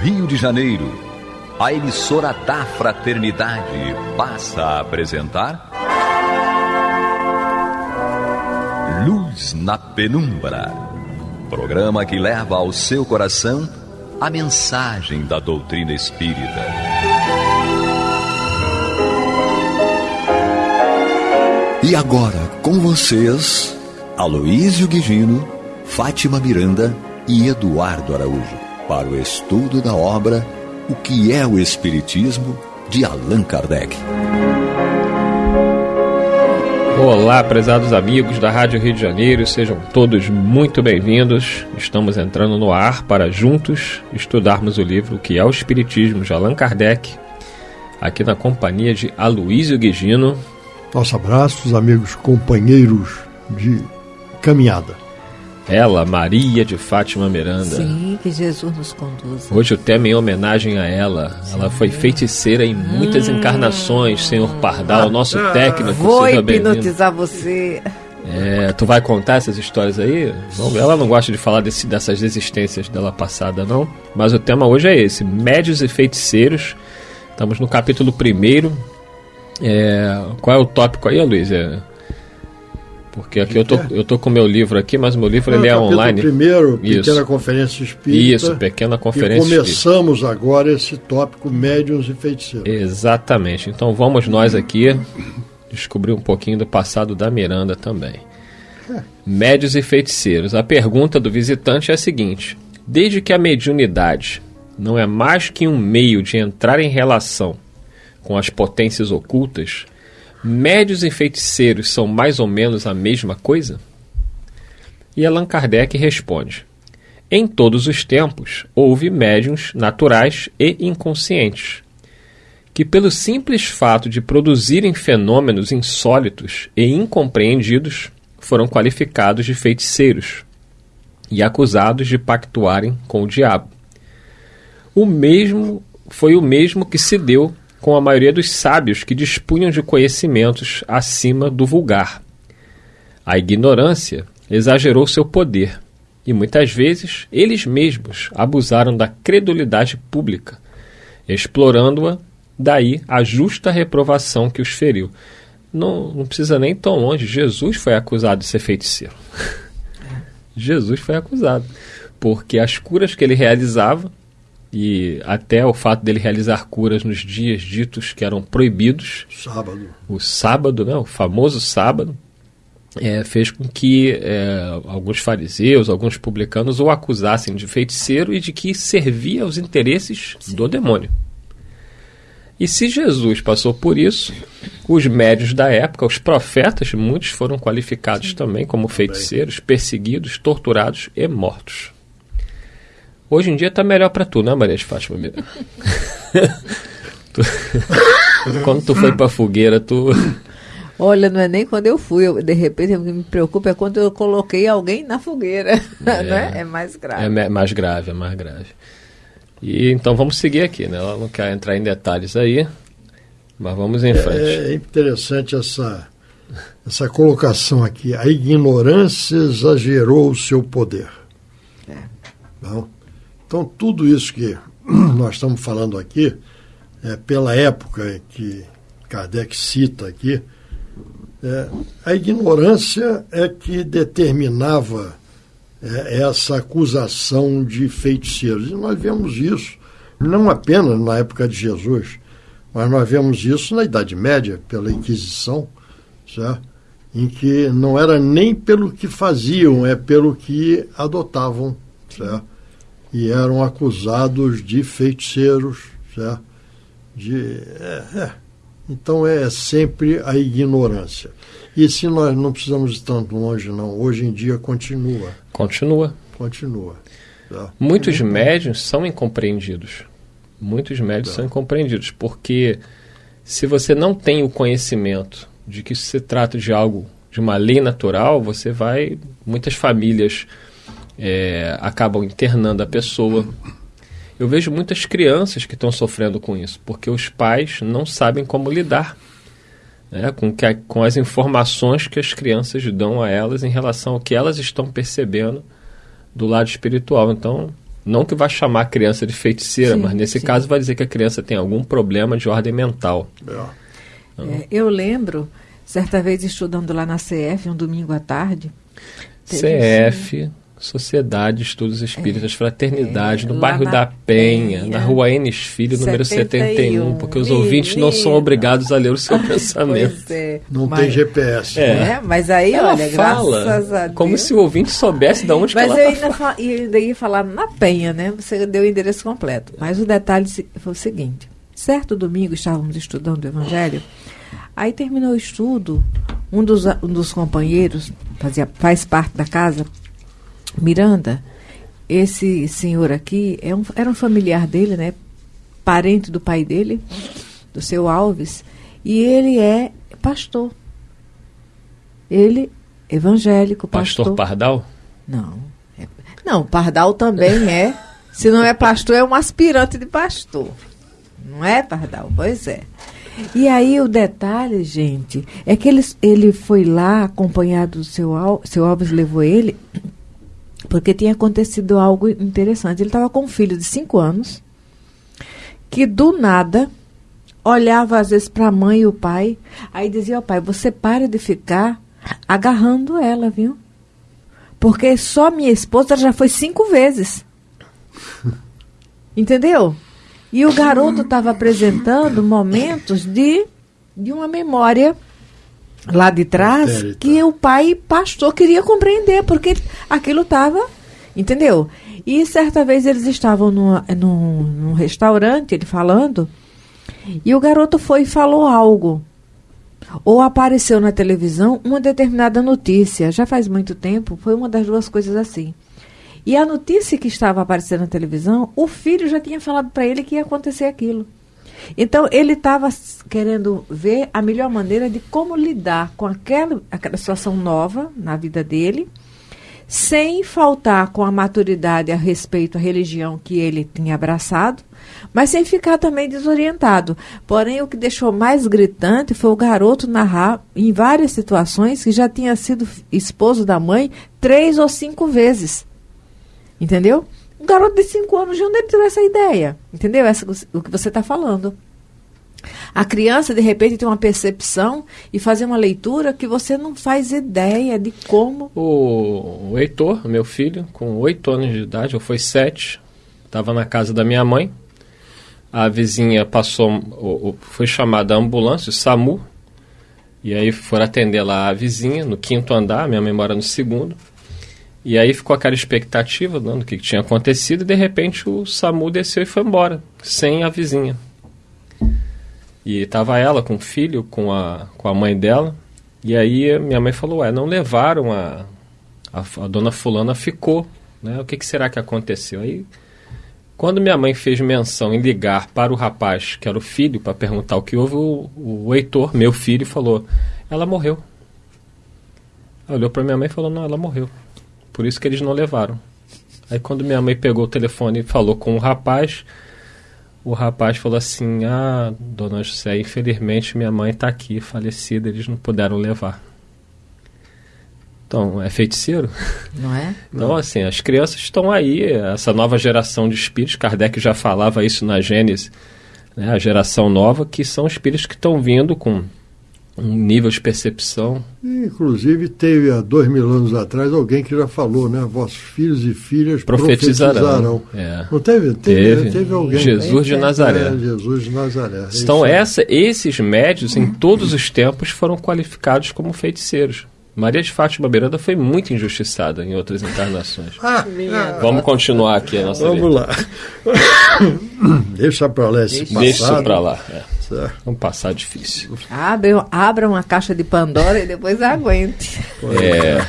Rio de Janeiro, a emissora da fraternidade, passa a apresentar. Luz na Penumbra. Programa que leva ao seu coração a mensagem da doutrina espírita. E agora, com vocês, Aloísio Guigino, Fátima Miranda e Eduardo Araújo para o estudo da obra O que é o Espiritismo de Allan Kardec. Olá, prezados amigos da Rádio Rio de Janeiro, sejam todos muito bem-vindos. Estamos entrando no ar para juntos estudarmos o livro O que é o Espiritismo de Allan Kardec, aqui na companhia de Aloísio Guigino. Nosso abraço, amigos companheiros de caminhada ela, Maria de Fátima Miranda. Sim, que Jesus nos conduza. Hoje o tema é em homenagem a ela. Sim. Ela foi feiticeira em muitas hum. encarnações, senhor Pardal, nosso ah, técnico. Vou hipnotizar você. É, tu vai contar essas histórias aí? ela não gosta de falar desse, dessas existências dela passada, não. Mas o tema hoje é esse: Médios e Feiticeiros. Estamos no capítulo primeiro. É, qual é o tópico aí, Luiz? É, porque aqui eu tô, eu tô com meu livro aqui, mas meu livro ele é online. primeiro, Pequena Isso. Conferência Espírita. Isso, Pequena Conferência e começamos espírita. agora esse tópico médiuns e feiticeiros. Exatamente. Então vamos nós aqui descobrir um pouquinho do passado da Miranda também. É. Médios e feiticeiros. A pergunta do visitante é a seguinte: Desde que a mediunidade não é mais que um meio de entrar em relação com as potências ocultas, Médios e feiticeiros são mais ou menos a mesma coisa? E Allan Kardec responde: Em todos os tempos houve médiums naturais e inconscientes, que, pelo simples fato de produzirem fenômenos insólitos e incompreendidos, foram qualificados de feiticeiros e acusados de pactuarem com o diabo. O mesmo foi o mesmo que se deu com a maioria dos sábios que dispunham de conhecimentos acima do vulgar. A ignorância exagerou seu poder e muitas vezes eles mesmos abusaram da credulidade pública, explorando-a, daí a justa reprovação que os feriu. Não, não precisa nem tão longe, Jesus foi acusado de ser feiticeiro. Jesus foi acusado, porque as curas que ele realizava e até o fato dele realizar curas nos dias ditos que eram proibidos. Sábado. O sábado, né, o famoso sábado, é, fez com que é, alguns fariseus, alguns publicanos o acusassem de feiticeiro e de que servia aos interesses Sim. do demônio. E se Jesus passou por isso, os médios da época, os profetas, muitos foram qualificados Sim. também como feiticeiros, perseguidos, torturados e mortos. Hoje em dia tá melhor para tu, né, Maria de Fátima? tu, quando tu foi pra fogueira, tu. Olha, não é nem quando eu fui, eu, de repente o que me preocupa é quando eu coloquei alguém na fogueira, é, né? É mais grave. É mais grave, é mais grave. E então vamos seguir aqui, né? Ela não quer entrar em detalhes aí, mas vamos em frente. É, é interessante essa essa colocação aqui. A ignorância exagerou o seu poder. É. Não? Então, tudo isso que nós estamos falando aqui, é, pela época que Kardec cita aqui, é, a ignorância é que determinava é, essa acusação de feiticeiros. E nós vemos isso não apenas na época de Jesus, mas nós vemos isso na Idade Média, pela Inquisição, certo? em que não era nem pelo que faziam, é pelo que adotavam. Certo? E eram acusados de feiticeiros, certo? De, é, é. Então é sempre a ignorância. E se nós não precisamos ir tanto longe, não, hoje em dia continua. Continua. Continua. Tá? Muitos médios são incompreendidos. Muitos médios tá. são incompreendidos, porque se você não tem o conhecimento de que se trata de algo, de uma lei natural, você vai. Muitas famílias é, acabam internando a pessoa. Eu vejo muitas crianças que estão sofrendo com isso, porque os pais não sabem como lidar né, com, que, com as informações que as crianças dão a elas em relação ao que elas estão percebendo do lado espiritual. Então, Não que vai chamar a criança de feiticeira, Sim, mas nesse sim. caso vai dizer que a criança tem algum problema de ordem mental. É. É, eu lembro, certa vez estudando lá na CF, um domingo à tarde. CF, Sociedade de Estudos Espíritas, Fraternidade, é, no bairro da Penha, Penha. na rua Enes Filho, número 71, 71. porque os ouvintes não são obrigados a ler o seu pensamento. É. Não mas, tem GPS. É. É, mas aí, Ela olha, fala graças a Deus. como se o ouvinte soubesse de onde Mas que eu ela tá ainda, fa- e ainda ia falar na Penha, né? Você deu o endereço completo. Mas o detalhe se- foi o seguinte: certo domingo estávamos estudando o Evangelho, aí terminou o estudo, um dos, um dos companheiros, fazia, faz parte da casa, Miranda, esse senhor aqui é um, era um familiar dele, né? Parente do pai dele, do seu Alves, e ele é pastor. Ele, evangélico, Pastor Pardal? não. É- não, Pardal também é. Se não é pastor, é um aspirante de pastor. Não é, Pardal? Pois é. E aí o detalhe, gente, é que ele, ele foi lá acompanhado do seu, Al- seu Alves levou ele, porque tinha acontecido algo interessante. Ele estava com um filho de cinco anos, que do nada olhava às vezes para a mãe e o pai, aí dizia ao pai: Você para de ficar agarrando ela, viu? Porque só minha esposa já foi cinco vezes. Entendeu? E o garoto estava apresentando momentos de, de uma memória lá de trás Pretérita. que o pai pastor queria compreender, porque aquilo estava. Entendeu? E certa vez eles estavam numa- num, num restaurante, ele falando, e o garoto foi e falou algo. Ou apareceu na televisão uma determinada notícia, já faz muito tempo, foi uma das duas coisas assim. E a notícia que estava aparecendo na televisão, o filho já tinha falado para ele que ia acontecer aquilo. Então ele estava querendo ver a melhor maneira de como lidar com aquela, aquela situação nova na vida dele, sem faltar com a maturidade a respeito à religião que ele tinha abraçado, mas sem ficar também desorientado. Porém, o que deixou mais gritante foi o garoto narrar em várias situações que já tinha sido esposo da mãe três ou cinco vezes. Entendeu? Um garoto de cinco anos, de onde ele tirou essa ideia? Entendeu? Essa, o que você está falando. A criança, de repente, tem uma percepção e fazer uma leitura que você não faz ideia de como. O, Heitor, meu filho, com oito anos de idade, ou foi sete, estava na casa da minha mãe. A vizinha passou, foi chamada a ambulância, o SAMU, e aí foram atender lá a vizinha, no quinto andar, minha mãe mora no segundo. E aí ficou aquela expectativa do que, tinha acontecido, e de repente o SAMU desceu e foi embora, sem a vizinha. E tava ela com o filho, com a, com a mãe dela. E aí minha mãe falou, ué, não levaram a, a, a dona fulana ficou, né? O que, que será que aconteceu? Aí, quando minha mãe fez menção em ligar para o rapaz, que era o filho, para perguntar o que houve, o, o Heitor, meu filho, falou, ela morreu. Olhou para minha mãe e falou, não, ela morreu. Por isso que eles não levaram. Aí quando minha mãe pegou o telefone e falou com o rapaz, o rapaz falou assim: Ah, dona José, infelizmente minha mãe está aqui, falecida, eles não puderam levar. Então, é feiticeiro? Não é? Então, assim, as crianças estão aí, essa nova geração de espíritos, Kardec já falava isso na Gênesis, né, a geração nova, que são espíritos que estão vindo com um nível de percepção. Inclusive, teve há dois mil anos atrás alguém que já falou, né? Vossos filhos e filhas Profetizarão. profetizarão. É. Não teve? Teve. Teve, alguém. Jesus de É, Nazaré. É, Jesus de Nazaré. Então, essa, esses médios, em todos os tempos, foram qualificados como feiticeiros. Maria de Fátima Miranda foi muito injustiçada em outras encarnações. Ah, Vamos continuar aqui a nossa vamos lá. Deixa para lá esse passado. Deixa pra lá. é. Certo. Vamos passar difícil. Abra uma caixa de Pandora e depois aguente. É,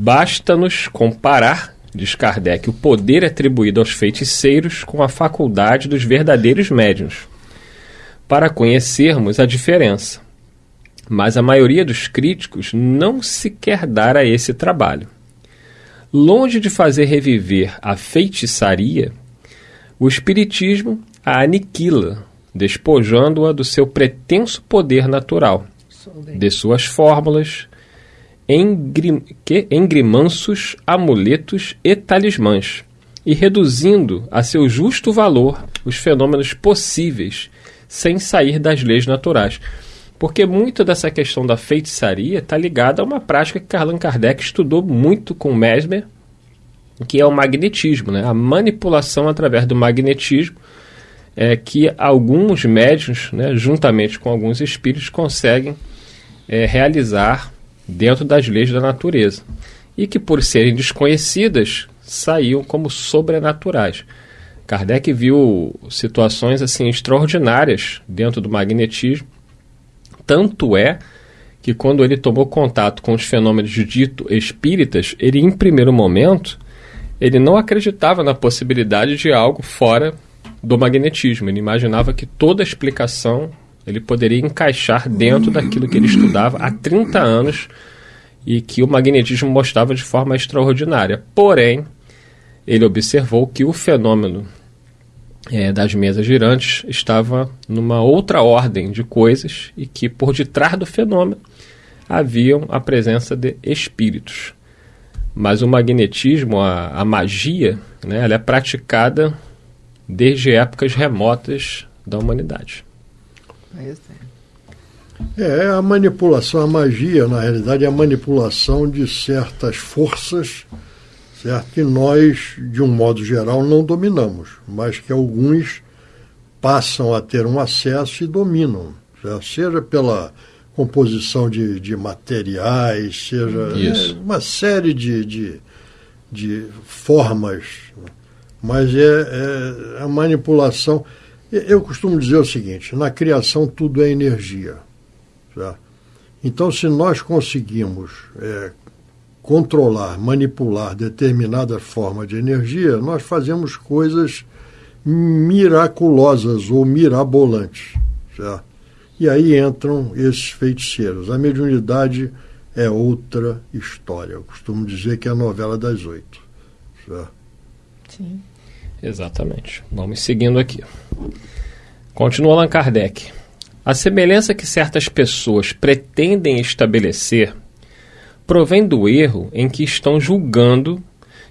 Basta-nos comparar, diz Kardec, o poder atribuído aos feiticeiros com a faculdade dos verdadeiros médiuns, para conhecermos a diferença. Mas a maioria dos críticos não se quer dar a esse trabalho. Longe de fazer reviver a feitiçaria, o Espiritismo a aniquila, despojando-a do seu pretenso poder natural, de suas fórmulas, engrim, que, engrimanços, amuletos e talismãs, e reduzindo a seu justo valor os fenômenos possíveis sem sair das leis naturais. Porque muito dessa questão da feitiçaria está ligada a uma prática que Allan Kardec estudou muito com Mesmer, que é o magnetismo, né? a manipulação através do magnetismo, é, que alguns médios, né, juntamente com alguns espíritos, conseguem é, realizar dentro das leis da natureza. E que, por serem desconhecidas, saíam como sobrenaturais. Kardec viu situações assim extraordinárias dentro do magnetismo. Tanto é que quando ele tomou contato com os fenômenos dito espíritas, ele em primeiro momento ele não acreditava na possibilidade de algo fora do magnetismo. Ele imaginava que toda a explicação ele poderia encaixar dentro daquilo que ele estudava há 30 anos e que o magnetismo mostrava de forma extraordinária. Porém, ele observou que o fenômeno é, das mesas girantes estava numa outra ordem de coisas e que por detrás do fenômeno haviam a presença de espíritos. Mas o magnetismo, a, a magia, né, ela é praticada desde épocas remotas da humanidade. É, a manipulação, a magia, na realidade, é a manipulação de certas forças certo? que nós, de um modo geral, não dominamos, mas que alguns passam a ter um acesso e dominam, certo? seja pela composição de, de materiais, seja é, uma série de, de, de formas, mas é, é a manipulação. Eu costumo dizer o seguinte: na criação tudo é energia. Certo? Então, se nós conseguimos é, controlar, manipular determinada forma de energia, nós fazemos coisas miraculosas ou mirabolantes. Certo? E aí entram esses feiticeiros. A mediunidade é outra história. Eu costumo dizer que é a novela das oito. Certo? Sim. Exatamente. Vamos seguindo aqui. Continua Allan Kardec. A semelhança que certas pessoas pretendem estabelecer provém do erro em que estão julgando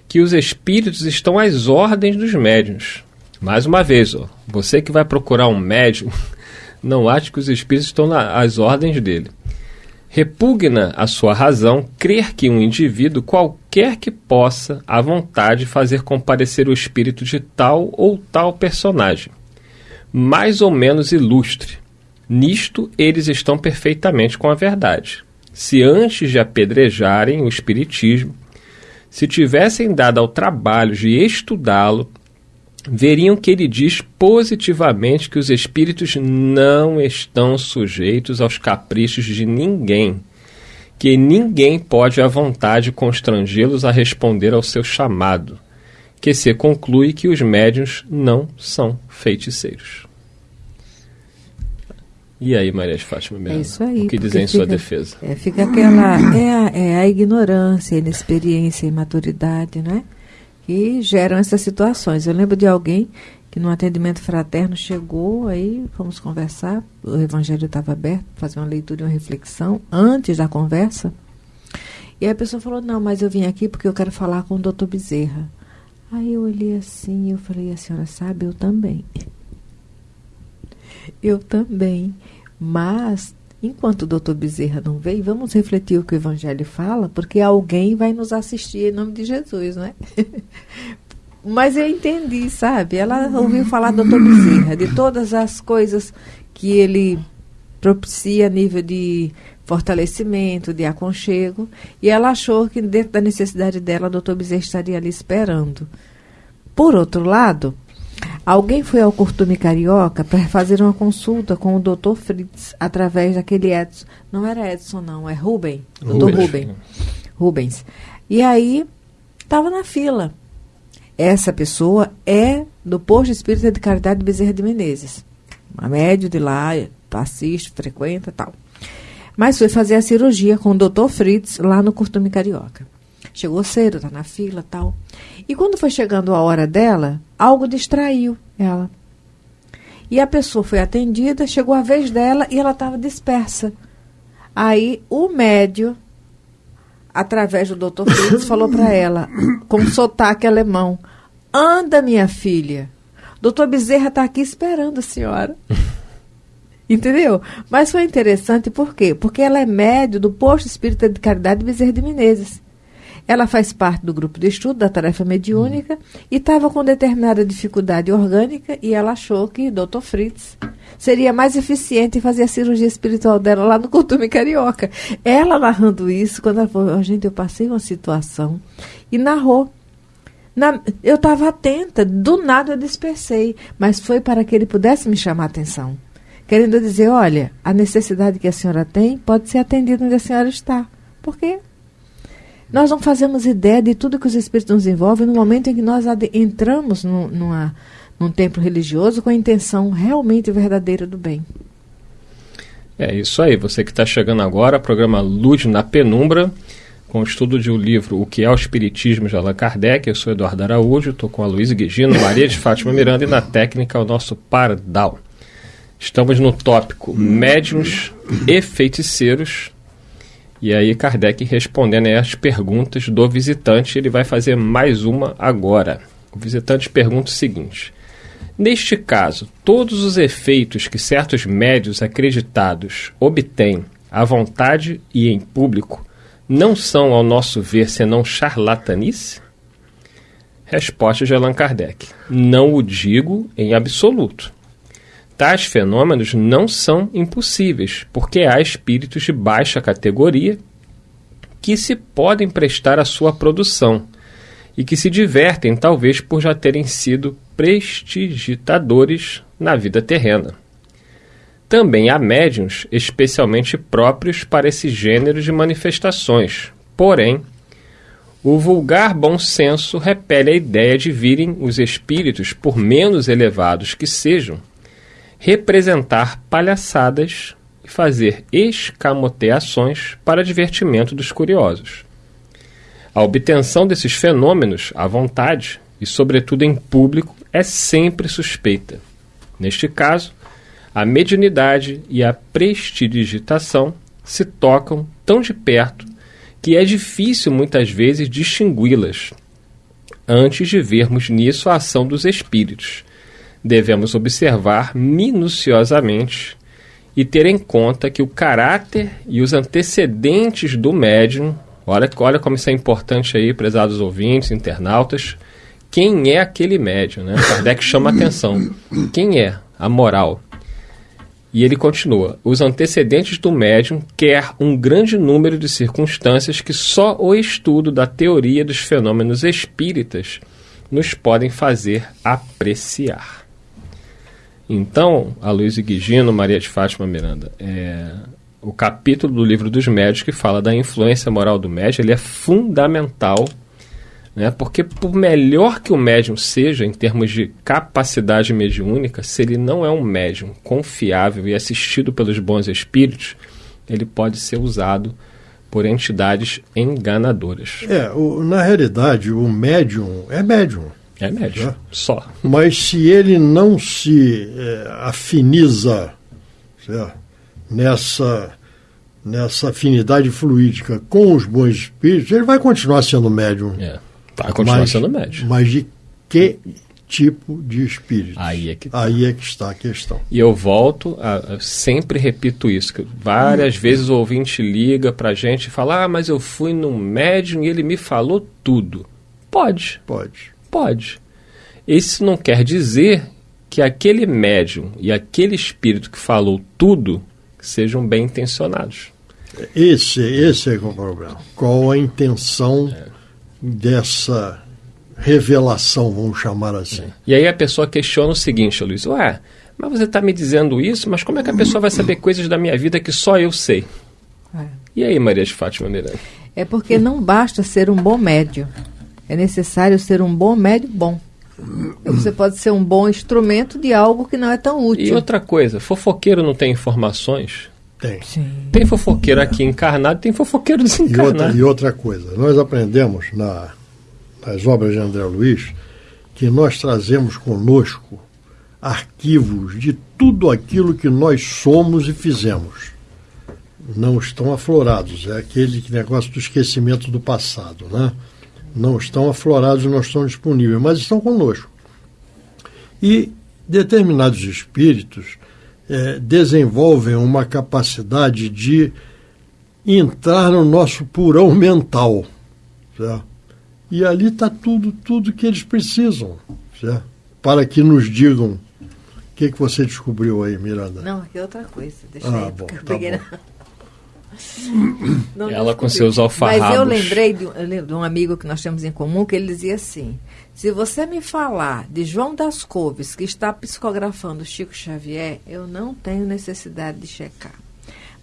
que os espíritos estão às ordens dos médiuns. Mais uma vez, ó, você que vai procurar um médium, não ache que os espíritos estão às ordens dele. Repugna a sua razão crer que um indivíduo, qualquer que possa, à vontade, fazer comparecer o espírito de tal ou tal personagem, mais ou menos ilustre. Nisto eles estão perfeitamente com a verdade se antes de apedrejarem o Espiritismo, se tivessem dado ao trabalho de estudá-lo, veriam que ele diz positivamente que os espíritos não estão sujeitos aos caprichos de ninguém, que ninguém pode à vontade constrangê-los a responder ao seu chamado, que se conclui que os médiuns não são feiticeiros. E aí, Maria de Fátima Miranda? É isso aí. O que dizer em sua defesa? É, fica aquela. É a, é a ignorância, a inexperiência, a imaturidade, né? Que geram essas situações. Eu lembro de alguém que no atendimento fraterno chegou, aí fomos conversar, o evangelho estava aberto, fazer uma leitura e uma reflexão antes da conversa. E aí a pessoa falou: Não, mas eu vim aqui porque eu quero falar com o doutor Bezerra. Aí eu olhei assim eu falei: A senhora sabe, eu também. Eu também. Mas, enquanto o doutor Bezerra não veio, vamos refletir o que o Evangelho fala, porque alguém vai nos assistir em nome de Jesus, não é? Mas eu entendi, sabe? Ela ouviu falar do doutor Bezerra, de todas as coisas que ele propicia a nível de fortalecimento, de aconchego, e ela achou que dentro da necessidade dela, o doutor Bezerra estaria ali esperando. Por outro lado, Alguém foi ao Curtume Carioca para fazer uma consulta com o Dr. Fritz através daquele Edson. Não era Edson, não, é Ruben. Dr. Ruben. Rubens. E aí, estava na fila. Essa pessoa é do Posto Espírita de Caridade de Bezerra de Menezes. Uma médio de lá, assiste, frequenta tal. Mas foi fazer a cirurgia com o Dr. Fritz lá no Curtume Carioca. Chegou cedo, tá na fila tal. E quando foi chegando a hora dela, algo distraiu ela. E a pessoa foi atendida, chegou a vez dela e ela estava dispersa. Aí o médio, através do Dr. Fritz, falou para ela, com sotaque alemão: Anda, minha filha. Doutor Bezerra está aqui esperando a senhora. Entendeu? Mas foi interessante por quê? Porque ela é médio do posto espírita de caridade Bezerra de Menezes. Ela faz parte do grupo de estudo da tarefa mediúnica e estava com determinada dificuldade orgânica e ela achou que Dr. Fritz seria mais eficiente fazer a cirurgia espiritual dela lá no Costume Carioca. Ela narrando isso, quando ela falou, oh, gente, eu passei uma situação e narrou. Na, eu estava atenta, do nada eu dispersei, mas foi para que ele pudesse me chamar a atenção. Querendo dizer, olha, a necessidade que a senhora tem pode ser atendida onde a senhora está. Por quê? Nós não fazemos ideia de tudo que os espíritos nos envolvem no momento em que nós entramos num, numa, num templo religioso com a intenção realmente verdadeira do bem. É isso aí. Você que está chegando agora, programa Luz na Penumbra, com o estudo de um livro O que é o Espiritismo de Allan Kardec. Eu sou Eduardo Araújo, estou com a Luísa Guigino, Maria de Fátima Miranda e na técnica o nosso Pardal. Estamos no tópico Médiuns e Feiticeiros e aí Kardec respondendo às perguntas do visitante, ele vai fazer mais uma agora. O visitante pergunta o seguinte: Neste caso, todos os efeitos que certos médios acreditados obtêm à vontade e em público não são, ao nosso ver, senão charlatanice? Resposta de Allan Kardec: Não o digo em absoluto. Tais fenômenos não são impossíveis, porque há espíritos de baixa categoria que se podem prestar à sua produção e que se divertem, talvez por já terem sido prestidigitadores na vida terrena. Também há médiums especialmente próprios para esse gênero de manifestações, porém, o vulgar bom senso repele a ideia de virem os espíritos, por menos elevados que sejam, representar palhaçadas e fazer escamoteações para divertimento dos curiosos. A obtenção desses fenômenos à vontade e, sobretudo em público, é sempre suspeita. Neste caso, a mediunidade e a prestidigitação se tocam tão de perto que é difícil muitas vezes distingui-las antes de vermos nisso a ação dos espíritos, devemos observar minuciosamente e ter em conta que o caráter e os antecedentes do médium, olha, olha como isso é importante aí, prezados ouvintes, internautas, quem é aquele médium, né? Kardec chama atenção. Quem é? A moral. E ele continua: os antecedentes do médium quer um grande número de circunstâncias que só o estudo da teoria dos fenômenos espíritas nos podem fazer apreciar. Então, a Luiz Guigino, Maria de Fátima Miranda, é, o capítulo do livro dos médios que fala da influência moral do médium, ele é fundamental, né? porque por melhor que o médium seja em termos de capacidade mediúnica, se ele não é um médium confiável e assistido pelos bons espíritos, ele pode ser usado por entidades enganadoras. É, o, na realidade, o médium é médium. É médio, né? só. Mas se ele não se é, afiniza certo? nessa nessa afinidade fluídica com os bons espíritos, ele vai continuar sendo médium. É, vai continuar mas, sendo médium. Mas de que tipo de espírito? Aí é que, tá. Aí é que está a questão. E eu volto, a, a sempre repito isso, que várias hum. vezes o ouvinte liga para a gente e fala, ah, mas eu fui num médium e ele me falou tudo. Pode. Pode. Pode. Isso não quer dizer que aquele médium e aquele espírito que falou tudo sejam bem intencionados. Esse, esse é o problema. Qual a intenção é. dessa revelação, vamos chamar assim? É. E aí a pessoa questiona o seguinte, Luiz: Ué, mas você está me dizendo isso, mas como é que a pessoa vai saber coisas da minha vida que só eu sei? É. E aí, Maria de Fátima Miranda? É porque não basta ser um bom médium. É necessário ser um bom médio bom. Você pode ser um bom instrumento de algo que não é tão útil. E outra coisa, fofoqueiro não tem informações? Tem. Sim. Tem fofoqueiro aqui encarnado, tem fofoqueiro desencarnado. E outra, e outra coisa, nós aprendemos na, nas obras de André Luiz que nós trazemos conosco arquivos de tudo aquilo que nós somos e fizemos. Não estão aflorados, é aquele negócio do esquecimento do passado, né? Não estão aflorados, não estão disponíveis, mas estão conosco. E determinados espíritos é, desenvolvem uma capacidade de entrar no nosso purão mental. Certo? E ali está tudo, tudo que eles precisam, certo? para que nos digam o que, que você descobriu aí, Miranda. Não, aqui é outra coisa. Deixa ah, aí, bom, tá peguei bom. Não, Ela com seus alfarrabos. Mas eu lembrei de, de, um amigo que nós temos em comum que ele dizia assim: se você me falar de João das Couves que está psicografando Chico Xavier, eu não tenho necessidade de checar.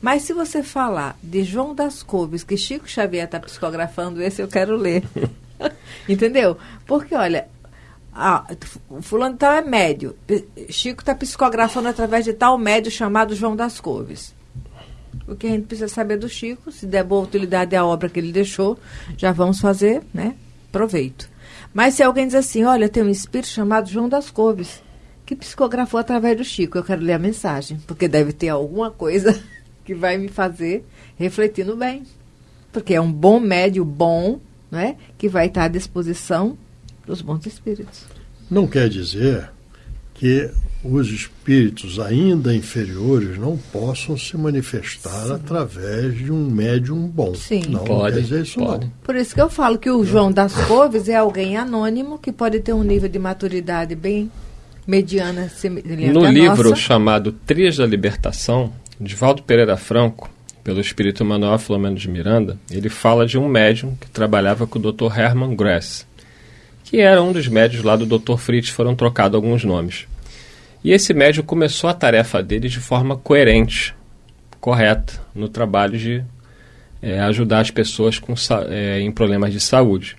Mas se você falar de João das Couves que Chico Xavier está psicografando, esse eu quero ler. Entendeu? Porque, olha, ah, fulano tal é médio. Chico está psicografando através de tal médio chamado João das Couves. O que a gente precisa saber do Chico, se der boa utilidade à obra que ele deixou, já vamos fazer, né? Proveito. Mas se alguém diz assim, olha, tem um espírito chamado João das Couves, que psicografou através do Chico, eu quero ler a mensagem, porque deve ter alguma coisa que vai me fazer refletir no bem. Porque é um bom médio bom, né, que vai estar à disposição dos bons espíritos. Não quer dizer que os espíritos ainda inferiores não possam se manifestar Sim. através de um médium bom. Sim, não, pode, não isso pode. Não. Por isso que eu falo que o João das Couves é alguém anônimo que pode ter um nível de maturidade bem mediana. No livro nossa. chamado Trias da Libertação, de Valdo Pereira Franco, pelo espírito Manuel Filomeno de Miranda, ele fala de um médium que trabalhava com o Dr. Hermann Grass, que era um dos médios lá do Dr. Fritz, foram trocados alguns nomes. E esse médium começou a tarefa dele de forma coerente, correta, no trabalho de é, ajudar as pessoas com, é, em problemas de saúde.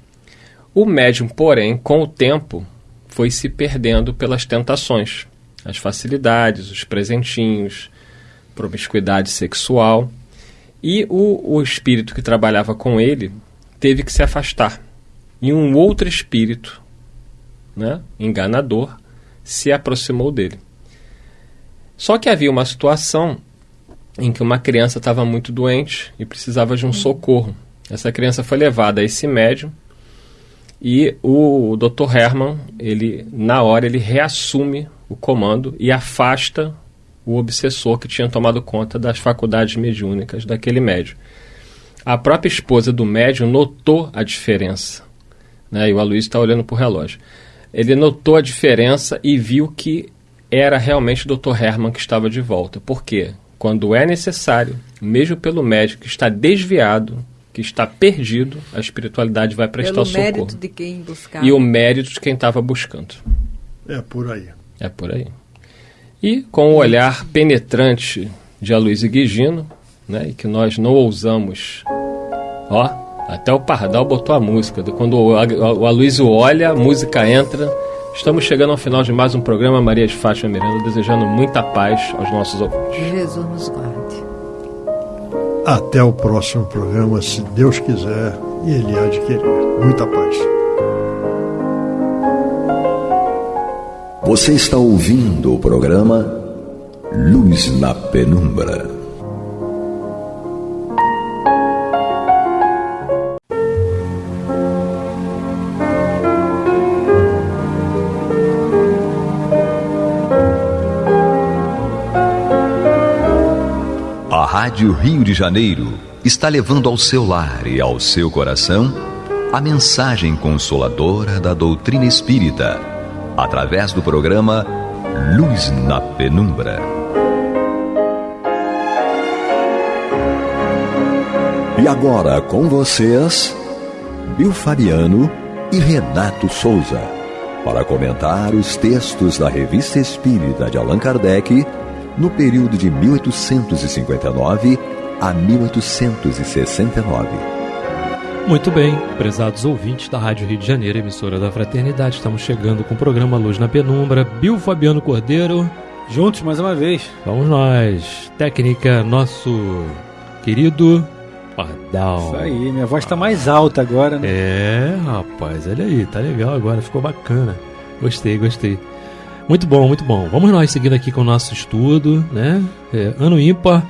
O médium, porém, com o tempo, foi se perdendo pelas tentações, as facilidades, os presentinhos, promiscuidade sexual. E o, o espírito que trabalhava com ele teve que se afastar. E um outro espírito, né, enganador, se aproximou dele. Só que havia uma situação em que uma criança estava muito doente e precisava de um socorro. Essa criança foi levada a esse médium e o, Dr. Herman, ele na hora ele reassume o comando e afasta o obsessor que tinha tomado conta das faculdades mediúnicas daquele médium. A própria esposa do médium notou a diferença. Né? E o Aloysio está olhando para o relógio. Ele notou a diferença e viu que era realmente o Dr. Herman que estava de volta. Por quê? Quando é necessário, mesmo pelo médico que está desviado, que está perdido, a espiritualidade vai prestar Pelo socorro. mérito de quem buscava. E o mérito de quem estava buscando. É por aí. É por aí. E com o olhar penetrante de Aloysio Guigino, né, e que nós não ousamos. Ó, até o Pardal botou a música. Quando o, Aloysio olha, a música entra. Estamos chegando ao final de mais um programa Maria de Fátima Miranda, desejando muita paz aos nossos ouvintes. Jesus nos guarde. Até o próximo programa, se Deus quiser, e Ele há de querer. Muita paz. Você está ouvindo o programa Luz na Penumbra. Rádio Rio de Janeiro está levando ao seu lar e ao seu coração a mensagem consoladora da doutrina espírita através do programa Luz na Penumbra. E agora com vocês, Bill Fabiano e Renato Souza, para comentar os textos da Revista Espírita de Allan Kardec no período de 1859 a 1869. Muito bem, prezados ouvintes da Rádio Rio de Janeiro, emissora da Fraternidade, estamos chegando com o programa Luz na Penumbra. Bill Fabiano Cordeiro. Juntos mais uma vez. Vamos nós. Técnica, nosso querido Pardal. Isso aí, minha voz está mais alta agora, né? É, rapaz, olha aí, tá legal agora, ficou bacana. Gostei, gostei. Muito bom, muito bom. Vamos nós seguindo aqui com o nosso estudo, né? É, ano ímpar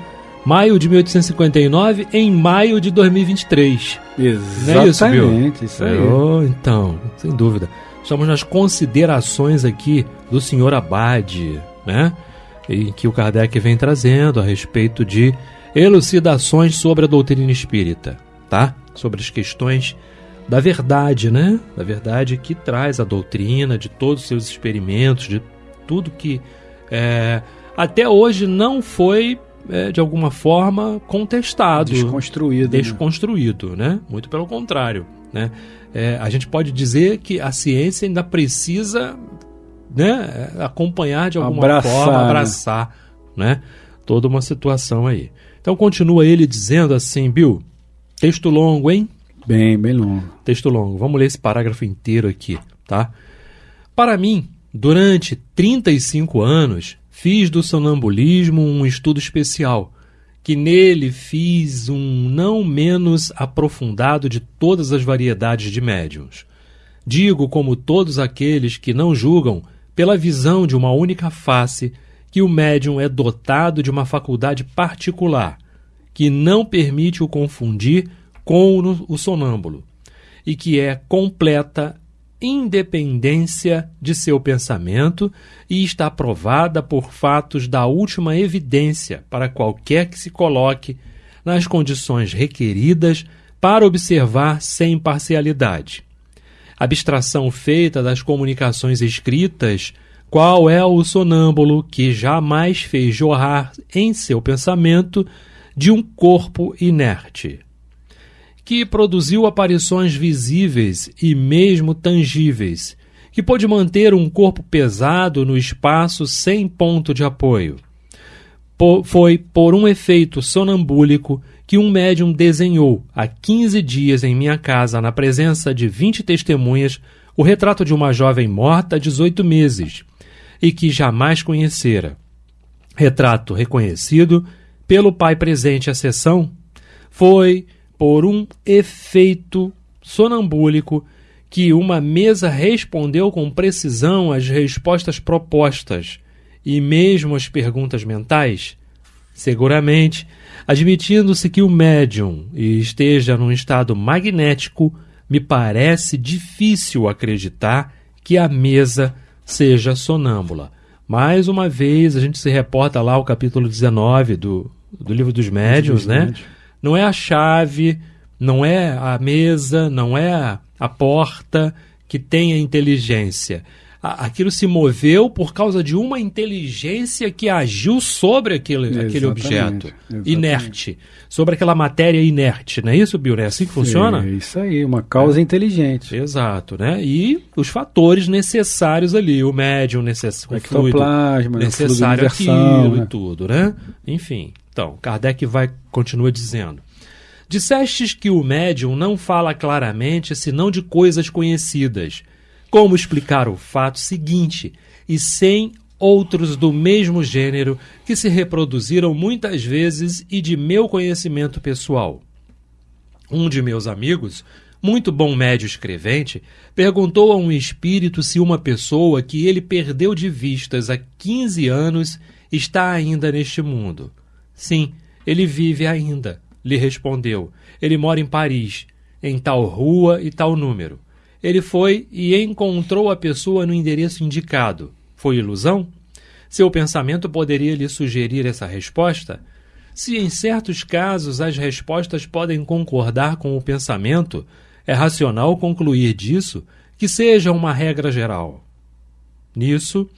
maio de 1859 em maio de 2023. Exatamente, é isso, Bill? isso aí. Oh, então, sem dúvida. Estamos nas considerações aqui do senhor Abade, né? Em que o Kardec vem trazendo a respeito de elucidações sobre a doutrina espírita, tá? Sobre as questões da verdade, né? Da verdade que traz a doutrina, de todos os seus experimentos, de tudo que é, até hoje não foi é, de alguma forma contestado, Desconstruído. né? desconstruído, né? Muito pelo contrário, né? É, a gente pode dizer que a ciência ainda precisa, né, acompanhar de alguma Abraçar, forma, né? abraçar, né, toda uma situação aí. Então continua ele dizendo assim, Bill, texto longo, hein? Bem, bem longo. Texto longo. Vamos ler esse parágrafo inteiro aqui, tá? Para mim, durante 35 anos, fiz do sonambulismo um estudo especial, que nele fiz um não menos aprofundado de todas as variedades de médiums. Digo, como todos aqueles que não julgam, pela visão de uma única face, que o médium é dotado de uma faculdade particular, que não permite o confundir com o sonâmbulo, e que é completa independência de seu pensamento e está provada por fatos da última evidência para qualquer que se coloque nas condições requeridas para observar sem parcialidade. Abstração feita das comunicações escritas, qual é o sonâmbulo que jamais fez jorrar em seu pensamento de um corpo inerte que produziu aparições visíveis e mesmo tangíveis, que pôde manter um corpo pesado no espaço sem ponto de apoio. Po- foi por um efeito sonambúlico que um médium desenhou há 15 dias em minha casa, na presença de 20 testemunhas, o retrato de uma jovem morta há 18 meses e que jamais conhecera. Retrato reconhecido pelo pai presente à sessão foi por um efeito sonambúlico que uma mesa respondeu com precisão às respostas propostas e mesmo às perguntas mentais? Seguramente, admitindo-se que o médium esteja num estado magnético, me parece difícil acreditar que a mesa seja sonâmbula. Mais uma vez, a gente se reporta lá ao capítulo 19 do, do Livro dos Médiuns, né? Não é a chave, não é a mesa, não é a, porta que tem a inteligência. Aquilo se moveu por causa de uma inteligência que agiu sobre aquele, aquele objeto exatamente. inerte, sobre aquela matéria inerte. Não é isso, Bill? É assim que funciona? É isso aí, uma causa inteligente. Exato, né? E os fatores necessários ali, o médium necessário, o fluido necessário fluido universal, aquilo né? e tudo, né? Enfim, então, Kardec vai continua dizendo: Dissestes que o médium não fala claramente senão de coisas conhecidas. Como explicar o fato seguinte, e sem outros do mesmo gênero que se reproduziram muitas vezes e de meu conhecimento pessoal? Um de meus amigos, muito bom médio escrevente, perguntou a um espírito se uma pessoa que ele perdeu de vistas há 15 anos está ainda neste mundo. Sim, ele vive ainda, lhe respondeu. Ele mora em Paris, em tal rua e tal número. Ele foi e encontrou a pessoa no endereço indicado. Foi ilusão? Seu pensamento poderia lhe sugerir essa resposta? Se em certos casos as respostas podem concordar com o pensamento, é racional concluir disso que seja uma regra geral. Nisso,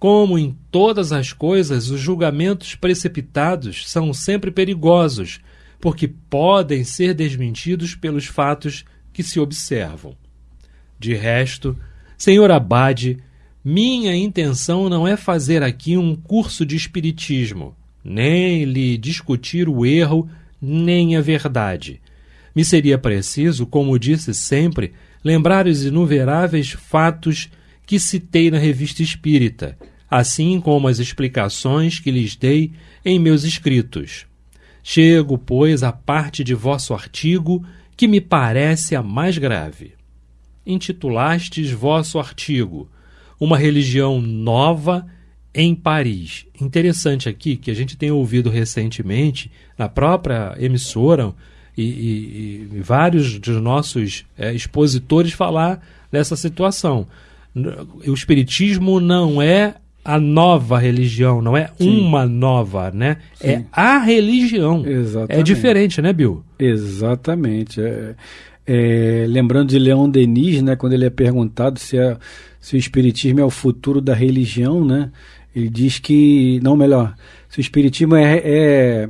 como em todas as coisas, os julgamentos precipitados são sempre perigosos, porque podem ser desmentidos pelos fatos que se observam. De resto, senhor Abade, minha intenção não é fazer aqui um curso de espiritismo, nem lhe discutir o erro, nem a verdade. Me seria preciso, como disse sempre, lembrar os inumeráveis fatos que citei na revista espírita, assim como as explicações que lhes dei em meus escritos. Chego, pois, à parte de vosso artigo que me parece a mais grave. Intitulastes vosso artigo Uma religião nova em Paris. Interessante aqui que a gente tem ouvido recentemente na própria emissora e, e- e vários dos nossos eh, expositores falar dessa situação. O espiritismo não é a nova religião, não é Sim. uma nova, né? É Sim. a religião. Exatamente. É diferente, né, Bill? Exatamente. É, é, lembrando de Leon Denis, né, quando ele é perguntado se, é- se o espiritismo é o futuro da religião, né, ele diz que, não, melhor, se o espiritismo é, é-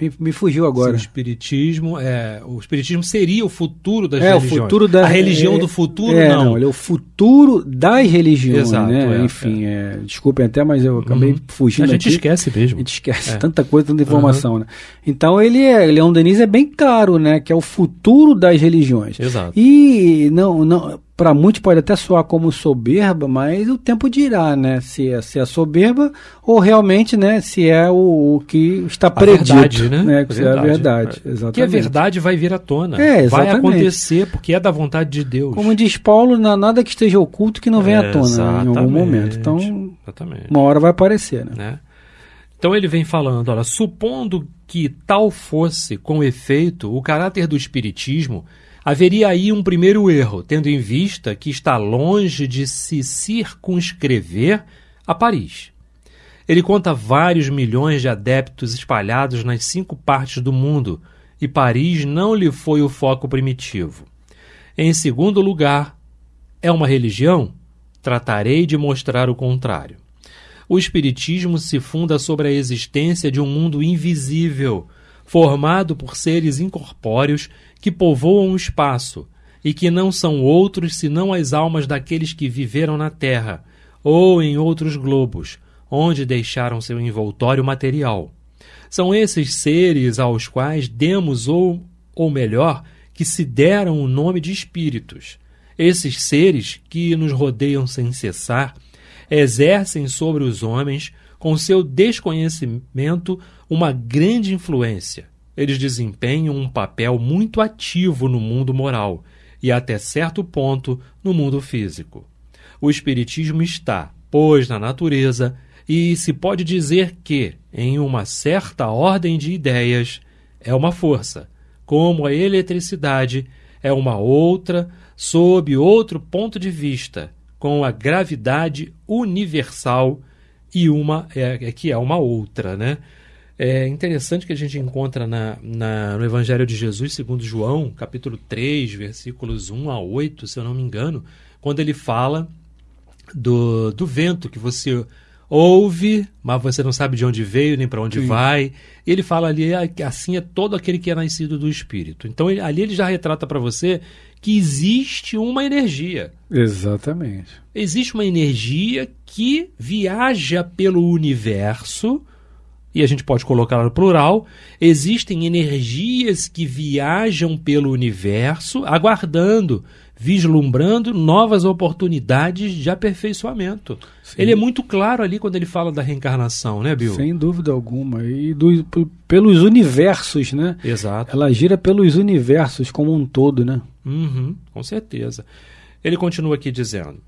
me, me fugiu agora. o espiritismo é, o espiritismo seria o futuro das É, o religiões. futuro da a religião é- do futuro é, não. ele é o futuro das religiões, Exato, né? é, Enfim, é, desculpem até, mas eu acabei Uhum. fugindo a gente aqui. esquece A mesmo. gente esquece É. tanta coisa, tanta informação, né? Então ele é, Leon Denis é bem claro, né? Que é o futuro das religiões. Exato. E não, não, para muitos pode até soar como soberba, mas o tempo dirá, né? Se é, se é soberba ou realmente, né? Se é o, o que está A predito, verdade, né? Que se é a verdade, exatamente. Que a verdade vai vir à tona. É, vai exatamente. acontecer porque é da vontade de Deus. Como diz Paulo, na- nada que esteja oculto que não venha à tona né, em algum momento. Então, Exatamente. uma hora vai aparecer, né? né? Então ele vem falando, olha, supondo que tal fosse, com efeito, o caráter do espiritismo, haveria aí um primeiro erro, tendo em vista que está longe de se circunscrever a Paris. Ele conta vários milhões de adeptos espalhados nas cinco partes do mundo, e Paris não lhe foi o foco primitivo. Em segundo lugar, é uma religião? Tratarei de mostrar o contrário. O Espiritismo se funda sobre a existência de um mundo invisível, formado por seres incorpóreos que povoam o espaço e que não são outros senão as almas daqueles que viveram na Terra ou em outros globos, onde deixaram seu envoltório material. São esses seres aos quais demos, ou, ou melhor, que se deram o nome de espíritos. Esses seres que nos rodeiam sem cessar exercem sobre os homens, com seu desconhecimento, uma grande influência. Eles desempenham um papel muito ativo no mundo moral e, até certo ponto, no mundo físico. O Espiritismo está, pois, na natureza e se pode dizer que, em uma certa ordem de ideias, é uma força, como a eletricidade é uma outra, sob outro ponto de vista, com a gravidade universal e uma é, é, que é uma outra, né? É interessante que a gente encontra na, na, no Evangelho de Jesus, segundo João, capítulo 3, versículos 1 a 8, se eu não me engano, quando ele fala do, do vento que você ouve, mas você não sabe de onde veio nem para onde Sim. vai. Ele fala ali ah, que assim é todo aquele que é nascido do Espírito. Então ele- ali ele já retrata para você que existe uma energia. Exatamente. Existe uma energia que viaja pelo universo, e a gente pode colocar no plural. Existem energias que viajam pelo universo, aguardando, vislumbrando novas oportunidades de aperfeiçoamento. Ele é muito claro ali quando ele fala da reencarnação, né, Bill? Sem dúvida alguma. E do- pelos universos, né? Exato. Ela gira pelos universos como um todo, né? Uhum, com certeza. Ele continua aqui dizendo: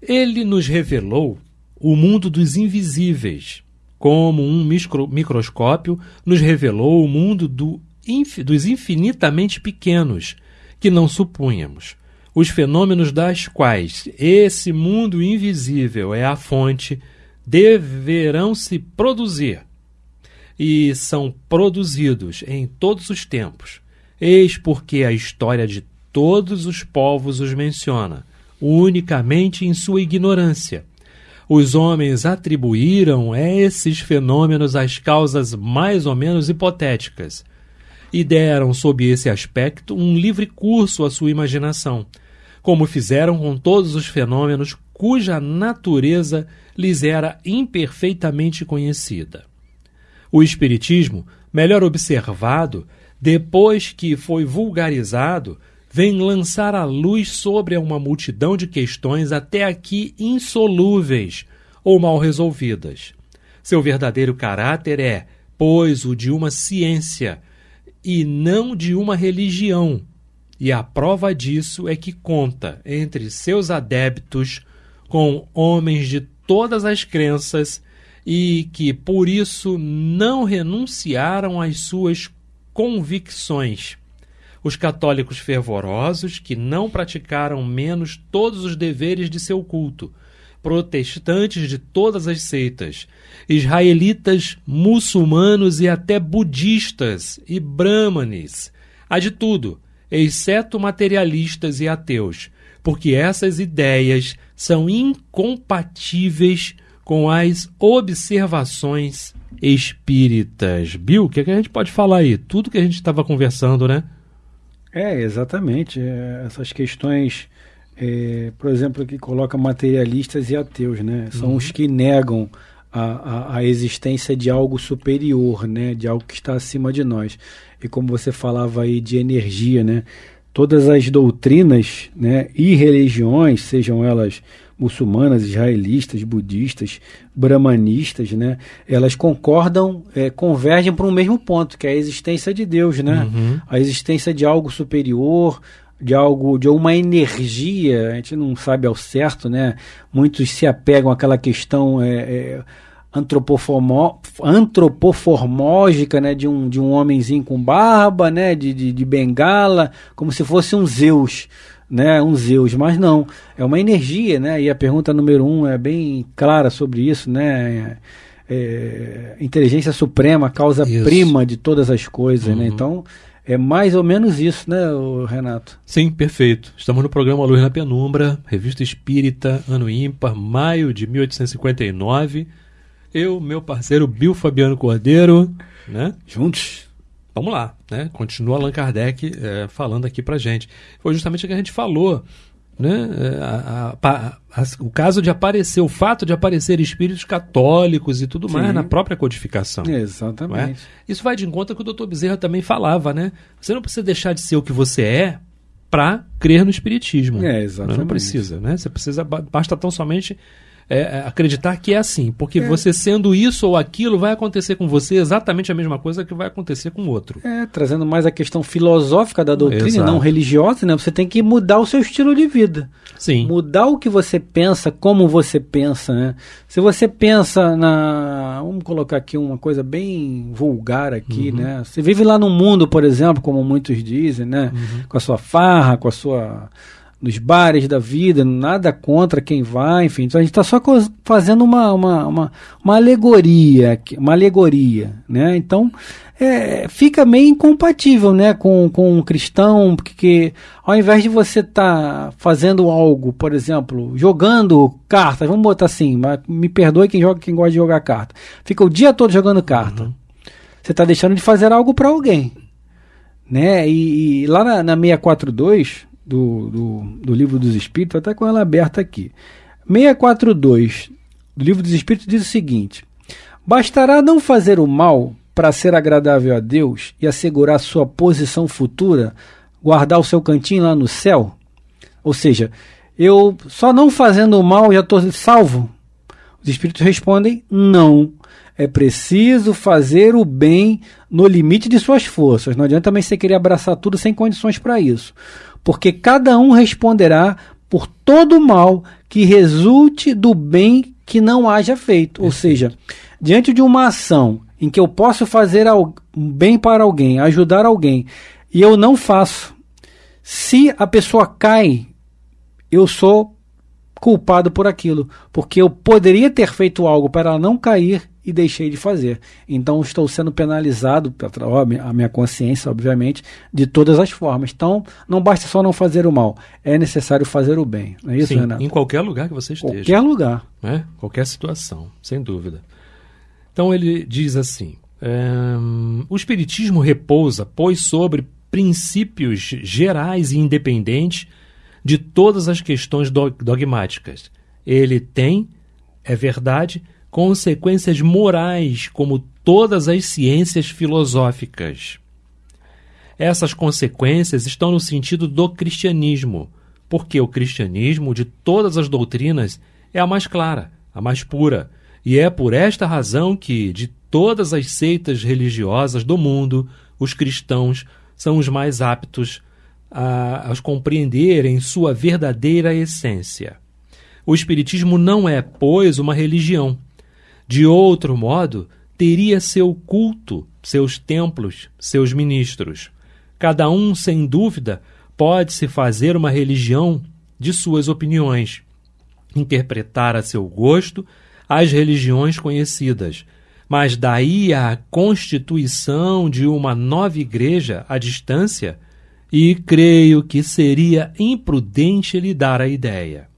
Ele nos revelou o mundo dos invisíveis, como um micro- microscópio nos revelou o mundo do infi- dos infinitamente pequenos, que não supunhamos. Os fenômenos das quais esse mundo invisível é a fonte deverão se produzir e são produzidos em todos os tempos. Eis porque a história de todos os povos os menciona, unicamente em sua ignorância. Os homens atribuíram esses fenômenos as causas mais ou menos hipotéticas e deram, sob esse aspecto, um livre curso à sua imaginação, como fizeram com todos os fenômenos cuja natureza lhes era imperfeitamente conhecida. O Espiritismo, melhor observado, depois que foi vulgarizado, vem lançar a luz sobre uma multidão de questões até aqui insolúveis ou mal resolvidas. Seu verdadeiro caráter é, pois, o de uma ciência e não de uma religião. E a prova disso é que conta entre seus adeptos com homens de todas as crenças e que por isso não renunciaram às suas convicções. Os católicos fervorosos que não praticaram menos todos os deveres de seu culto, protestantes de todas as seitas, israelitas, muçulmanos e até budistas e brahmanes, há de tudo, exceto materialistas e ateus, porque essas ideias são incompatíveis com as observações espíritas. Bill, o que, é que a gente pode falar aí? Tudo que a gente estava conversando, né? É, exatamente. É, essas questões, é, por exemplo, que coloca materialistas e ateus, né? São uhum. os que negam a, a, a, existência de algo superior, né? De algo que está acima de nós. E como você falava aí de energia, né? Todas as doutrinas né, e religiões, sejam elas muçulmanas, israelistas, budistas, brahmanistas, né? Elas concordam, é, convergem para um mesmo ponto, que é a existência de Deus, né? Uhum. A existência de algo superior, de algo, de uma energia, a gente não sabe ao certo, né? Muitos se apegam àquela questão é, é, antropoformó, antropoformógica, né? De um, de um homenzinho com barba, né? De, de, de bengala, como se fosse um Zeus né, um Zeus, mas não, é uma energia, né, e a pergunta número um é bem clara sobre isso, né, é, inteligência suprema, causa isso. prima de todas as coisas, né, uhum. né, então é mais ou menos isso, né, Renato? Sim, perfeito. Estamos no programa Luz na Penumbra, Revista Espírita, ano ímpar, maio de 1859. Eu, meu parceiro Bill Fabiano Cordeiro, né? Juntos Vamos lá, né? Continua Allan Kardec é, falando aqui pra gente. Foi justamente o que a gente falou, né? É, a, a, a, o caso de aparecer, o fato de aparecer espíritos católicos e tudo Sim. mais na própria codificação. É? Exatamente. É? Isso vai de encontro com o doutor Bezerra também falava, né? Você não precisa deixar de ser o que você é para crer no espiritismo. É, exatamente. Não precisa, né? Você precisa, basta tão somente é, é, acreditar que é assim, porque é. você sendo isso ou aquilo vai acontecer com você exatamente a mesma coisa que vai acontecer com o outro. É, trazendo mais a questão filosófica da doutrina, Exato. não religiosa, né? Você tem que mudar o seu estilo de vida. Sim. Mudar o que você pensa, como você pensa, né? Se você pensa na, vamos colocar aqui uma coisa bem vulgar aqui, uhum. né? Você vive lá no mundo, por exemplo, como muitos dizem, né? Uhum. Com a sua farra, com a sua nos bares da vida, nada contra quem vai, enfim. Então a gente está só fazendo uma, uma, uma, uma, alegoria, uma alegoria, né? Então é, fica meio incompatível, né, com, com um cristão, porque ao invés de você estar tá fazendo algo, por exemplo, jogando cartas, vamos botar assim, me perdoe quem joga, quem gosta de jogar carta, fica o dia todo jogando carta. Uhum. Você está deixando de fazer algo para alguém, né? E, e lá na, na 642 do, do, do Livro dos Espíritos, até com ela aberta aqui. 642 do Livro dos Espíritos diz o seguinte: Bastará não fazer o mal para ser agradável a Deus e assegurar sua posição futura, guardar o seu cantinho lá no céu? Ou seja, eu só não fazendo o mal já estou salvo? Os espíritos respondem: não. É preciso fazer o bem no limite de suas forças. Não adianta também você querer abraçar tudo sem condições para isso porque cada um responderá por todo o mal que resulte do bem que não haja feito. Ou seja, diante de uma ação em que eu posso fazer bem para alguém, ajudar alguém, e eu não faço, se a pessoa cai, eu sou culpado por aquilo, porque eu poderia ter feito algo para ela não cair e deixei de fazer. Então estou sendo penalizado, a minha consciência, obviamente, de todas as formas. Então não basta só não fazer o mal, é necessário fazer o bem. Não é isso, Sim, Renato? Em qualquer lugar que você esteja. Qualquer lugar. Né? Qualquer situação, sem dúvida. Então ele diz assim: ehm, o Espiritismo repousa, pois, sobre princípios gerais e independentes de todas as questões dogmáticas. Ele tem, é verdade, consequências morais, como todas as ciências filosóficas. Essas consequências estão no sentido do cristianismo, porque o cristianismo, de todas as doutrinas, é a mais clara, a mais pura, e é por esta razão que, de todas as seitas religiosas do mundo, os cristãos são os mais aptos a, a compreender em sua verdadeira essência. O Espiritismo não é, pois, uma religião. De outro modo, teria seu culto, seus templos, seus ministros. Cada um, sem dúvida, pode-se fazer uma religião de suas opiniões, interpretar a seu gosto as religiões conhecidas, mas daí a constituição de uma nova igreja à distância, e creio que seria imprudente lhe dar a ideia.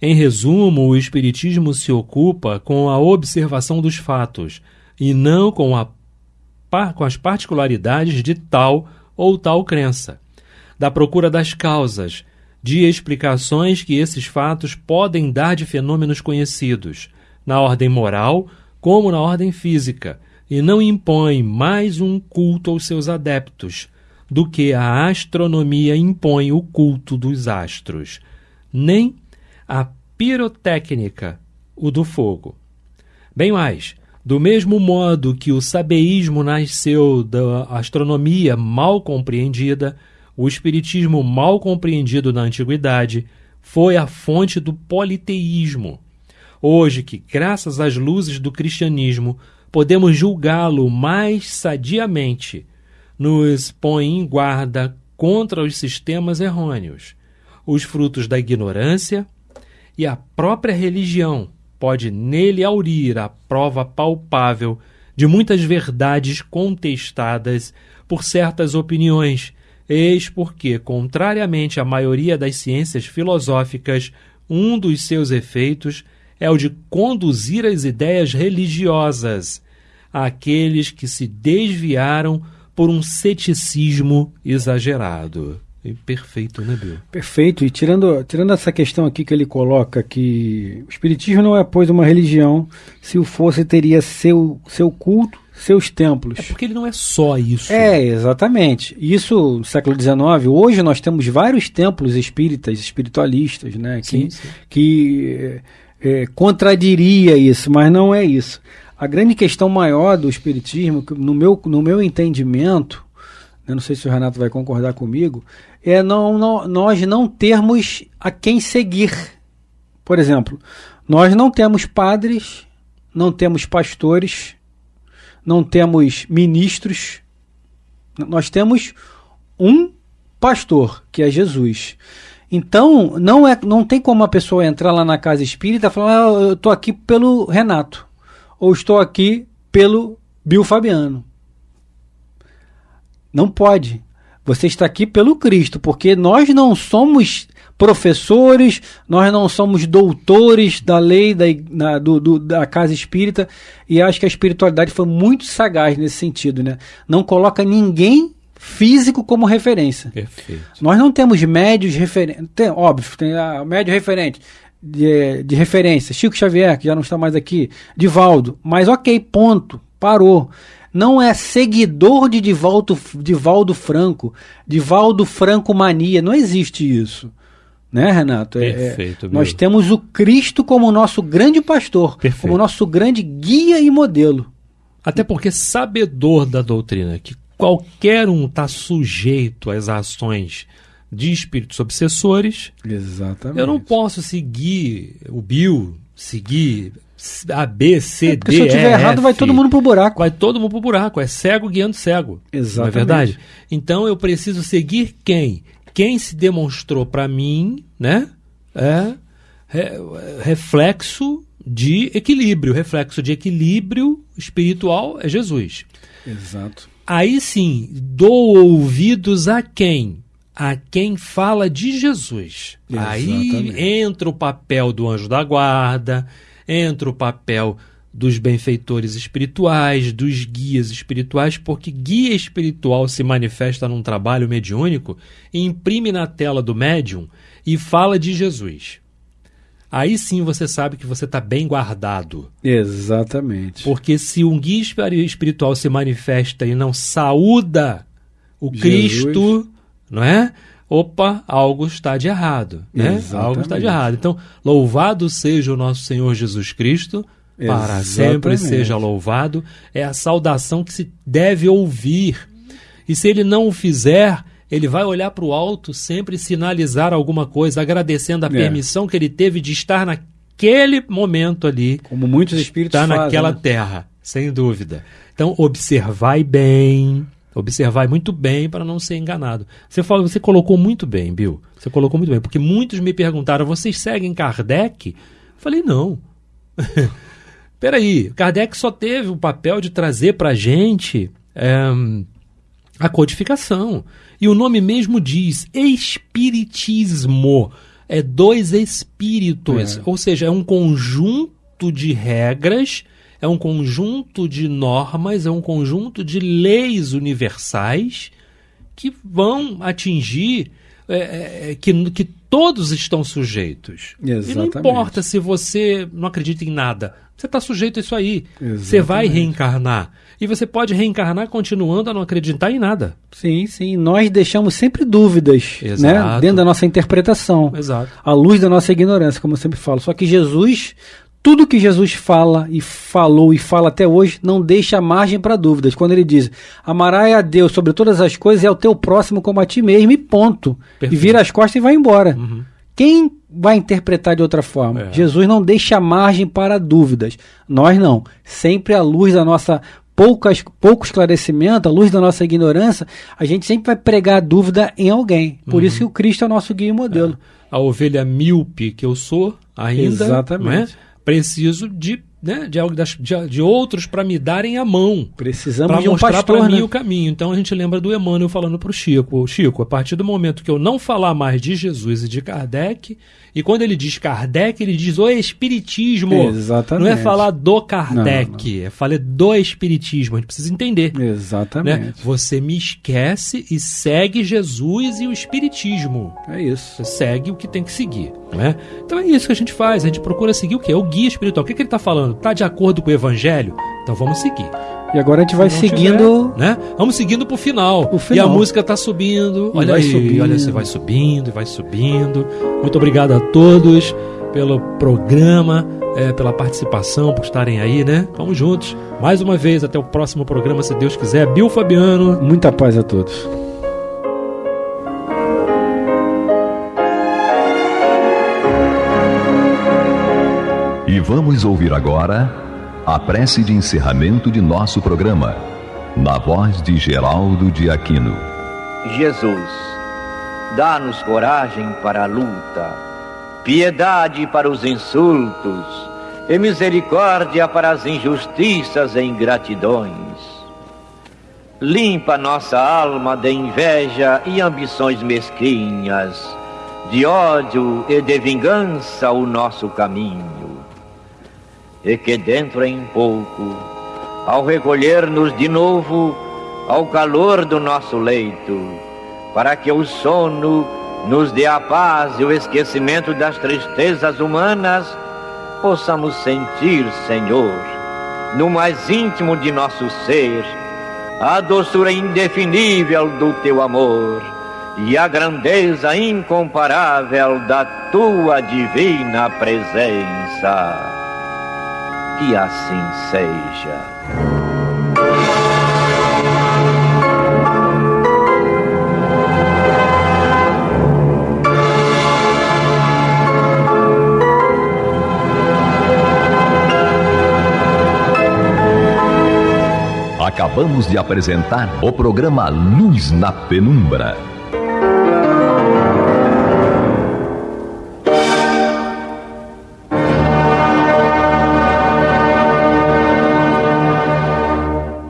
Em resumo, o Espiritismo se ocupa com a observação dos fatos e não com, a, com as particularidades de tal ou tal crença, da procura das causas, de explicações que esses fatos podem dar de fenômenos conhecidos, na ordem moral como na ordem física, e não impõe mais um culto aos seus adeptos do que a astronomia impõe o culto dos astros, nem a pirotécnica, o do fogo. Bem mais, do mesmo modo que o sabeísmo nasceu da astronomia mal compreendida, o espiritismo mal compreendido na antiguidade foi a fonte do politeísmo. Hoje, que graças às luzes do cristianismo podemos julgá-lo mais sadiamente, nos põe em guarda contra os sistemas errôneos, os frutos da ignorância, e a própria religião pode nele aurir a prova palpável de muitas verdades contestadas por certas opiniões, eis porque, contrariamente à maioria das ciências filosóficas, um dos seus efeitos é o de conduzir as ideias religiosas àqueles que se desviaram por um ceticismo exagerado. E perfeito, né, Bill? Perfeito. E tirando, tirando essa questão aqui que ele coloca, que o Espiritismo não é, pois, uma religião, se o fosse, teria seu, seu culto, seus templos. É porque ele não é só isso. É, exatamente. Isso no século XIX. Hoje nós temos vários templos espíritas, espiritualistas, né? Que, sim, sim. que é, contradiria isso, mas não é isso. A grande questão maior do espiritismo, no meu, no meu entendimento, eu não sei se o Renato vai concordar comigo, é não, não, nós não termos a quem seguir. Por exemplo, nós não temos padres, não temos pastores, não temos ministros, nós temos um pastor, que é Jesus. Então, não, é, não tem como a pessoa entrar lá na casa espírita e falar: ah, eu estou aqui pelo Renato, ou estou aqui pelo Bill Fabiano. Não pode. Você está aqui pelo Cristo, porque nós não somos professores, nós não somos doutores da lei da, na, do, do, da casa espírita, e acho que a espiritualidade foi muito sagaz nesse sentido. Né? Não coloca ninguém físico como referência. Perfeito. Nós não temos médios referentes. Óbvio, tem a médio referente. De, de referência, Chico Xavier, que já não está mais aqui, Divaldo, mas ok, ponto, parou não é seguidor de Divaldo, Divaldo Franco, Divaldo Franco mania, não existe isso. Né, Renato? É, é Perfeito. É, nós temos o Cristo como nosso grande pastor, Perfeito. como nosso grande guia e modelo. Até porque sabedor da doutrina, que qualquer um está sujeito às ações de espíritos obsessores. Exatamente. Eu não posso seguir o Bill, seguir a, B, C, é, D, Se eu tiver errado, vai todo mundo pro buraco. Vai todo mundo pro buraco. É cego guiando cego. Exatamente. Não é verdade? Então eu preciso seguir quem? Quem se demonstrou para mim, né? É, é reflexo de equilíbrio. Reflexo de equilíbrio espiritual é Jesus. Exato. Aí sim, dou ouvidos a quem? A quem fala de Jesus. Exatamente. Aí entra o papel do anjo da guarda, entra o papel dos benfeitores espirituais, dos guias espirituais, porque guia espiritual se manifesta num trabalho mediúnico, imprime na tela do médium e fala de Jesus aí sim você sabe que você está bem guardado. Exatamente. Porque se um guia espiritual se manifesta e não saúda o Jesus. Cristo, não é? Opa, algo está de errado, né? Exatamente. Algo está de errado. Então, louvado seja o nosso Senhor Jesus Cristo, para sempre seja louvado. É a saudação que se deve ouvir. E se ele não o fizer, ele vai olhar para o alto sempre sinalizar alguma coisa, agradecendo a É. permissão que ele teve de estar naquele momento ali. Como muitos espíritos Está fazem. naquela né? terra, sem dúvida. Então, observai bem, observai muito bem para não ser enganado. Você falou, você colocou muito bem, Bill. Você colocou muito bem, porque muitos me perguntaram: vocês seguem Kardec? Eu falei, não. Peraí, Kardec só teve o papel de trazer para a gente ehm, a codificação. E o nome mesmo diz Espiritismo. É dois espíritos. É. Ou seja, é um conjunto de regras, é um conjunto de normas, é um conjunto de leis universais que vão atingir. é, é, que, que todos estão sujeitos. E não Exatamente. importa se você não acredita em nada. Você está sujeito a isso aí. Você vai Exatamente. reencarnar. E você pode reencarnar continuando a não acreditar em nada. Sim, sim. Nós deixamos sempre dúvidas, né? Dentro da nossa interpretação. Exato. À luz da nossa ignorância, como eu sempre falo. Só que Jesus, tudo que Jesus fala e falou e fala até hoje, não deixa margem para dúvidas. Quando ele diz: Amarás a Deus sobre todas as coisas e ao teu próximo como a ti mesmo, e ponto. Perfeito. E vira as costas e vai embora. Uhum. Quem vai interpretar de outra forma? É. Jesus não deixa margem para dúvidas. Nós não. Sempre à luz da nossa poucas, pouco esclarecimento, à luz da nossa ignorância, a gente sempre vai pregar a dúvida em alguém. Por Uhum. isso que o Cristo é o nosso guia e modelo. A ovelha míope que eu sou ainda, Exatamente. não é? Preciso de, né, de, de, de outros para me darem a mão. Precisamos Para de um mostrar para mim né? o caminho. Então a gente lembra do Emmanuel falando para o Chico: Chico, a partir do momento que eu não falar mais de Jesus e de Kardec, e quando ele diz Kardec, ele diz o Espiritismo. Exatamente. Não é falar do Kardec, Não, é falar do Espiritismo. A gente precisa entender. Exatamente. Né? Você me esquece e segue Jesus e o Espiritismo. É isso. Você segue o que tem que seguir. Né? Então é isso que a gente faz. A gente procura seguir o quê? O guia espiritual. O que, que ele está falando? Está de acordo com o Evangelho? Então vamos seguir. E agora a gente vai seguindo. tiver, né? Vamos seguindo pro final. E final. a música tá subindo. E olha vai aí, subindo. olha, você vai subindo e vai subindo. Muito obrigado a todos pelo programa, é, pela participação, por estarem aí, né? Vamos juntos. Mais uma vez, até o próximo programa, se Deus quiser. Bill Fabiano. Muita paz a todos. Vamos ouvir agora a prece de encerramento de nosso programa, na voz de Geraldo de Aquino. Jesus, dá-nos coragem para a luta, piedade para os insultos e misericórdia para as injustiças e ingratidões. Limpa nossa alma de inveja e ambições mesquinhas, de ódio e de vingança o nosso caminho. E que dentro em pouco, ao recolher-nos de novo ao calor do nosso leito, para que o sono nos dê a paz e o esquecimento das tristezas humanas, possamos sentir, Senhor, no mais íntimo de nosso ser, a doçura indefinível do teu amor e a grandeza incomparável da tua divina presença. Que assim seja. Acabamos de apresentar o programa Luz na Penumbra.